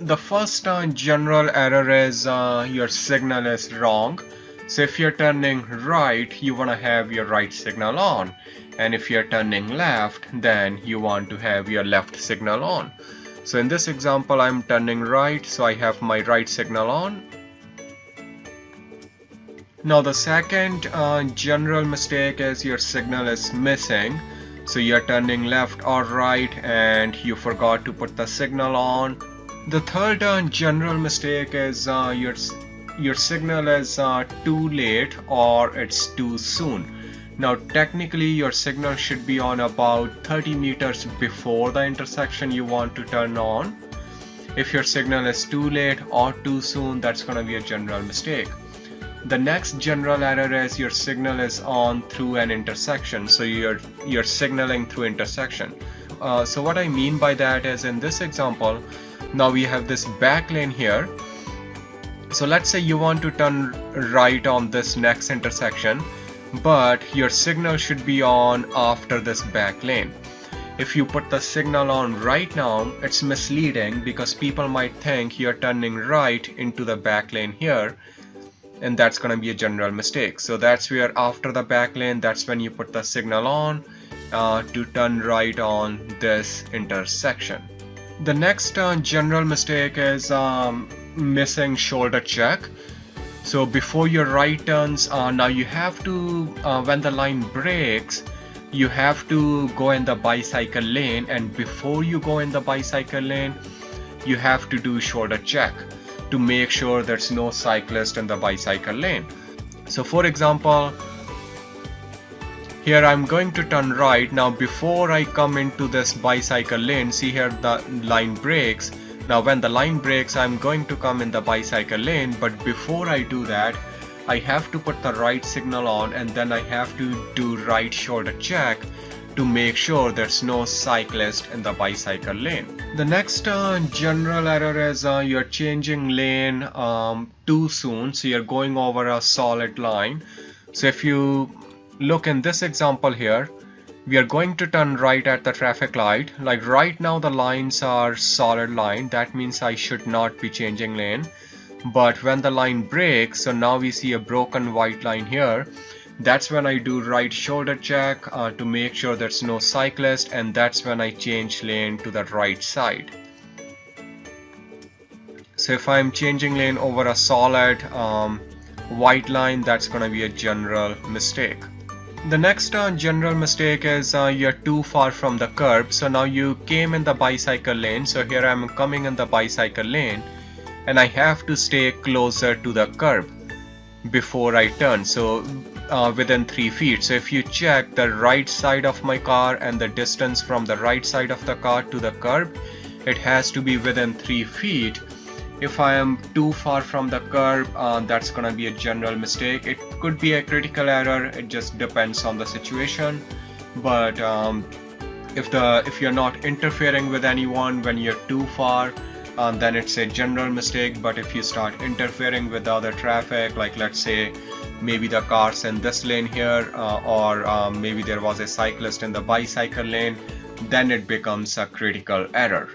the first uh, general error is uh, your signal is wrong. So if you're turning right, you want to have your right signal on. And if you're turning left, then you want to have your left signal on. So in this example, I'm turning right, so I have my right signal on. Now the second uh, general mistake is your signal is missing. So you're turning left or right and you forgot to put the signal on. The third general mistake is uh, your, your signal is uh, too late or it's too soon. Now technically your signal should be on about 30 meters before the intersection you want to turn on. If your signal is too late or too soon, that's going to be a general mistake. The next general error is your signal is on through an intersection. So you're, you're signaling through intersection. Uh, so what I mean by that is in this example, now we have this back lane here. So let's say you want to turn right on this next intersection, but your signal should be on after this back lane. If you put the signal on right now, it's misleading because people might think you're turning right into the back lane here and that's going to be a general mistake so that's where after the back lane that's when you put the signal on uh, to turn right on this intersection the next uh, general mistake is um, missing shoulder check so before your right turns uh, now you have to uh, when the line breaks you have to go in the bicycle lane and before you go in the bicycle lane you have to do shoulder check to make sure there's no cyclist in the bicycle lane. So for example, here I'm going to turn right. Now before I come into this bicycle lane, see here the line breaks. Now when the line breaks, I'm going to come in the bicycle lane. But before I do that, I have to put the right signal on and then I have to do right shoulder check to make sure there's no cyclist in the bicycle lane. The next uh, general error is uh, you're changing lane um, too soon so you're going over a solid line. So if you look in this example here. We are going to turn right at the traffic light. Like right now the lines are solid line. That means I should not be changing lane. But when the line breaks so now we see a broken white line here. That's when I do right shoulder check uh, to make sure there's no cyclist and that's when I change lane to the right side. So if I'm changing lane over a solid um, white line that's gonna be a general mistake. The next uh, general mistake is uh, you're too far from the curb. So now you came in the bicycle lane. So here I'm coming in the bicycle lane and I have to stay closer to the curb before I turn. So uh, within 3 feet. So if you check the right side of my car and the distance from the right side of the car to the curb it has to be within 3 feet if I am too far from the curb uh, that's gonna be a general mistake. It could be a critical error. It just depends on the situation. But um, if the if you're not interfering with anyone when you're too far um, then it's a general mistake. But if you start interfering with other traffic like let's say maybe the cars in this lane here uh, or um, maybe there was a cyclist in the bicycle lane then it becomes a critical error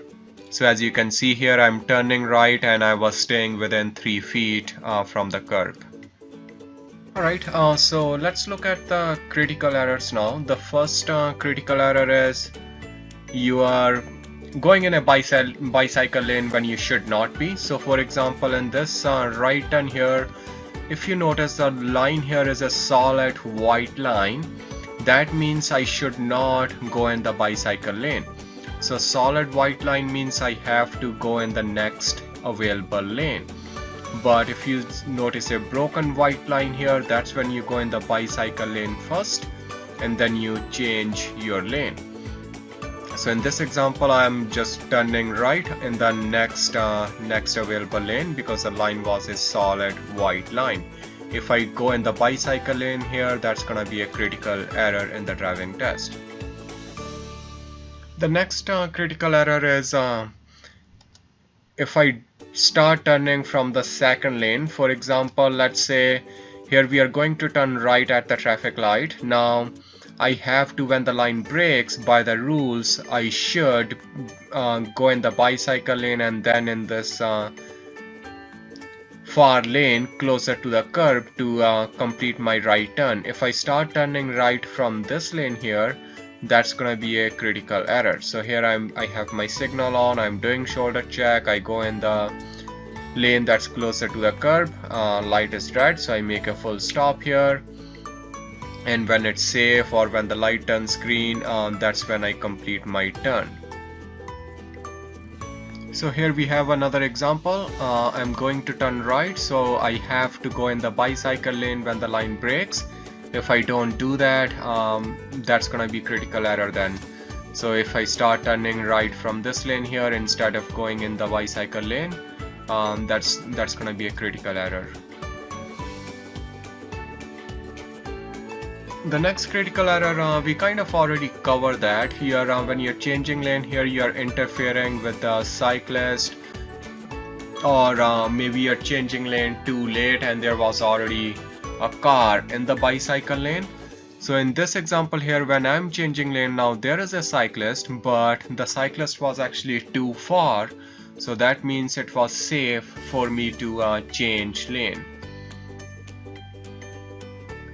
so as you can see here I'm turning right and I was staying within three feet uh, from the curb Alright, uh, so let's look at the critical errors now. The first uh, critical error is you are going in a bicycle, bicycle lane when you should not be. So for example, in this uh, right turn here, if you notice the line here is a solid white line that means I should not go in the bicycle lane so solid white line means I have to go in the next available lane. But if you notice a broken white line here that's when you go in the bicycle lane first and then you change your lane. So in this example I'm just turning right in the next uh, next available lane because the line was a solid white line. If I go in the bicycle lane here that's gonna be a critical error in the driving test the next uh, critical error is uh, if I start turning from the second lane for example let's say here we are going to turn right at the traffic light now I have to when the line breaks by the rules I should uh, go in the bicycle lane and then in this uh, far lane closer to the curb to uh, complete my right turn. If I start turning right from this lane here that's gonna be a critical error. So here I'm I have my signal on, I'm doing shoulder check, I go in the lane that's closer to the curb, uh, light is red so I make a full stop here. And when it's safe or when the light turns green um, that's when I complete my turn. So here we have another example. Uh, I'm going to turn right so I have to go in the bicycle lane when the line breaks if I don't do that um, that's gonna be critical error then. So if I start turning right from this lane here instead of going in the bicycle lane um, that's that's gonna be a critical error. The next critical error uh, we kind of already covered that. Here uh, when you're changing lane here you're interfering with the cyclist or uh, maybe you're changing lane too late and there was already a car in the bicycle lane. So in this example here when I'm changing lane now there is a cyclist but the cyclist was actually too far. So that means it was safe for me to uh, change lane.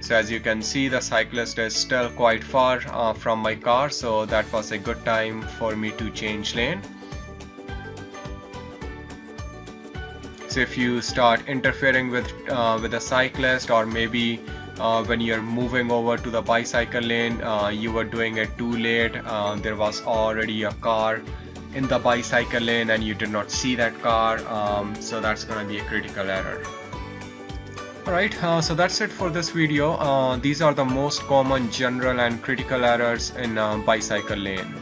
So as you can see the cyclist is still quite far uh, from my car. So that was a good time for me to change lane so if you start interfering with uh, with a cyclist or maybe uh, when you're moving over to the bicycle lane uh, you were doing it too late uh, there was already a car in the bicycle lane and you did not see that car um, so that's gonna be a critical error Alright, uh, so that's it for this video. Uh, these are the most common general and critical errors in bicycle lane.